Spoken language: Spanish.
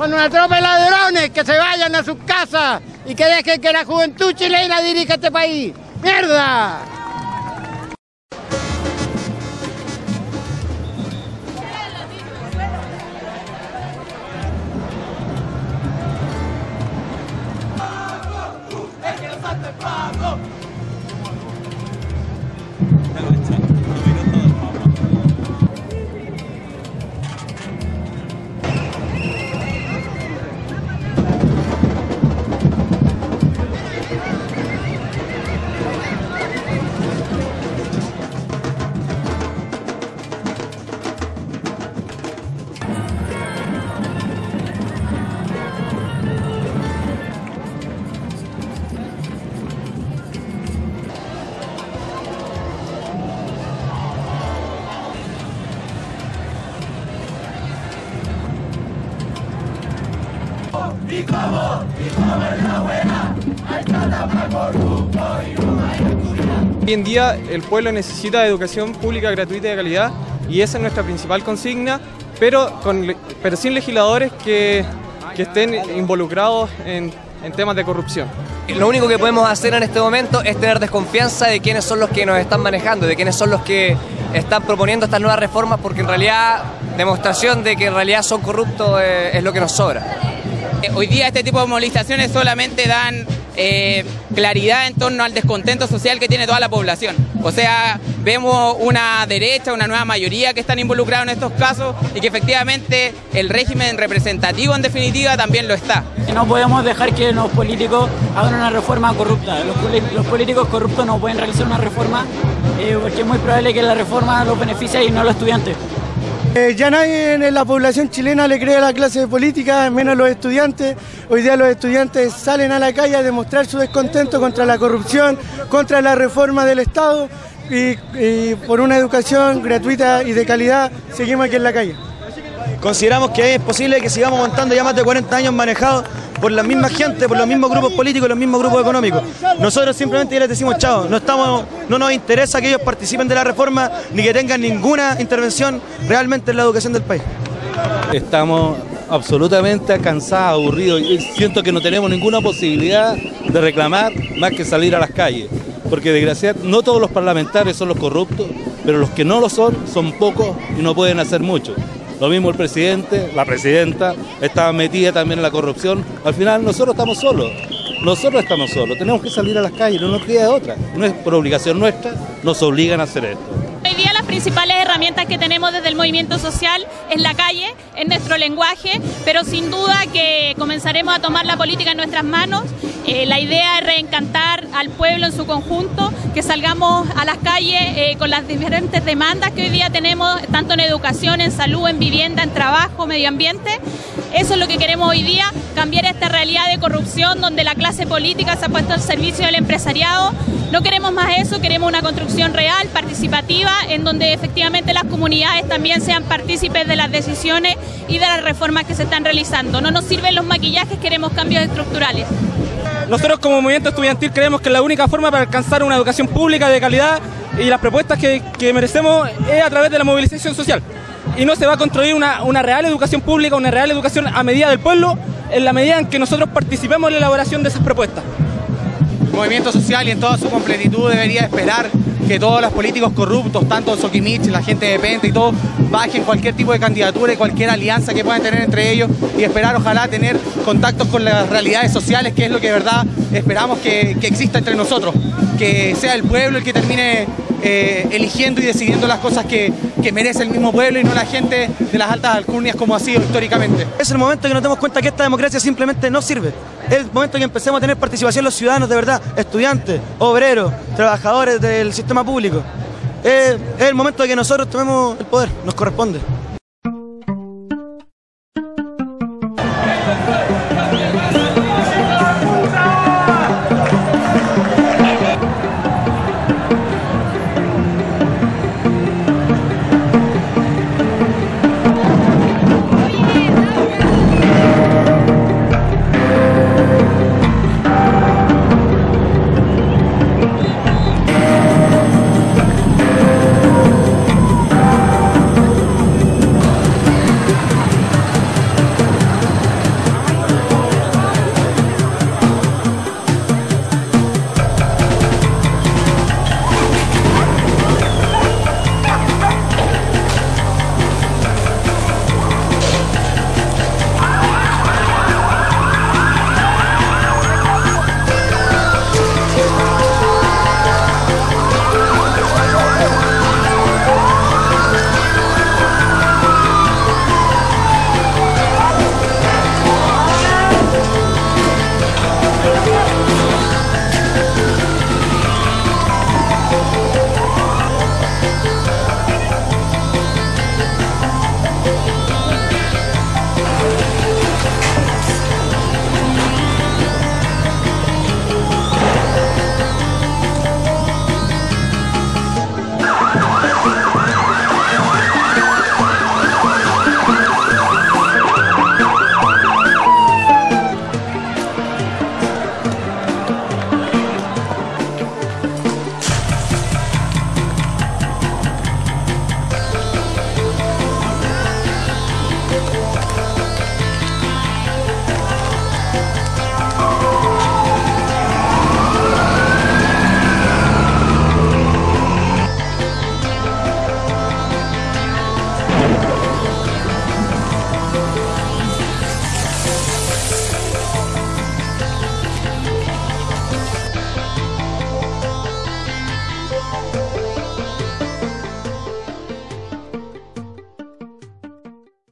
Son una tropa de ladrones que se vayan a sus casas y que dejen que la juventud chilena dirija este país. ¡Mierda! Hoy en día el pueblo necesita educación pública gratuita y de calidad y esa es nuestra principal consigna, pero, pero sin legisladores que, que estén involucrados en, en temas de corrupción. Lo único que podemos hacer en este momento es tener desconfianza de quiénes son los que nos están manejando, de quiénes son los que están proponiendo estas nuevas reformas, porque en realidad demostración de que en realidad son corruptos eh, es lo que nos sobra. Hoy día este tipo de movilizaciones solamente dan eh, claridad en torno al descontento social que tiene toda la población. O sea, vemos una derecha, una nueva mayoría que están involucrados en estos casos y que efectivamente el régimen representativo en definitiva también lo está. No podemos dejar que los políticos hagan una reforma corrupta. Los, políticos corruptos no pueden realizar una reforma eh, porque es muy probable que la reforma los beneficie y no los estudiantes. Eh, ya nadie en la población chilena le cree a la clase política, menos los estudiantes. Hoy día los estudiantes salen a la calle a demostrar su descontento contra la corrupción, contra la reforma del Estado y, por una educación gratuita y de calidad seguimos aquí en la calle. Consideramos que es posible que sigamos aguantando ya más de 40 años manejados por la misma gente, por los mismos grupos políticos, los mismos grupos económicos. Nosotros simplemente les decimos chao, no, no nos interesa que ellos participen de la reforma ni que tengan ninguna intervención realmente en la educación del país. Estamos absolutamente cansados, aburridos y siento que no tenemos ninguna posibilidad de reclamar más que salir a las calles. Porque desgraciadamente no todos los parlamentarios son los corruptos, pero los que no lo son son pocos y no pueden hacer mucho. Lo mismo el presidente, la presidenta, estaba metida también en la corrupción. Al final nosotros estamos solos. Nosotros estamos solos. Tenemos que salir a las calles, no nos queda otra. No es por obligación nuestra, nos obligan a hacer esto. Hoy día las principales herramientas que tenemos desde el movimiento social es la calle, es nuestro lenguaje, pero sin duda que comenzaremos a tomar la política en nuestras manos. Eh, la idea es reencantar al pueblo en su conjunto, que salgamos a las calles eh, con las diferentes demandas que hoy día tenemos, tanto en educación, en salud, en vivienda, en trabajo, medio ambiente. Eso es lo que queremos hoy día, cambiar esta realidad de corrupción donde la clase política se ha puesto al servicio del empresariado. No queremos más eso, queremos una construcción real, participativa, en donde efectivamente las comunidades también sean partícipes de las decisiones y de las reformas que se están realizando. No nos sirven los maquillajes, queremos cambios estructurales. Nosotros como movimiento estudiantil creemos que la única forma para alcanzar una educación pública de calidad y las propuestas que, merecemos es a través de la movilización social. Y no se va a construir una, una real educación pública, una real educación a medida del pueblo, en la medida en que nosotros participemos en la elaboración de esas propuestas. El movimiento social y en toda su completitud debería esperar que todos los políticos corruptos, tanto Soquimich, la gente de Pente y todo, bajen cualquier tipo de candidatura y cualquier alianza que puedan tener entre ellos y esperar ojalá tener contactos con las realidades sociales, que es lo que de verdad esperamos que, que exista entre nosotros, que sea el pueblo el que termine eh, eligiendo y decidiendo las cosas que, que, merece el mismo pueblo y no la gente de las altas alcurnias como ha sido históricamente. Es el momento que nos demos cuenta que esta democracia simplemente no sirve. Es el momento que empecemos a tener participación los ciudadanos de verdad, estudiantes, obreros, trabajadores del sistema público. Es, el momento de que nosotros tomemos el poder, nos corresponde.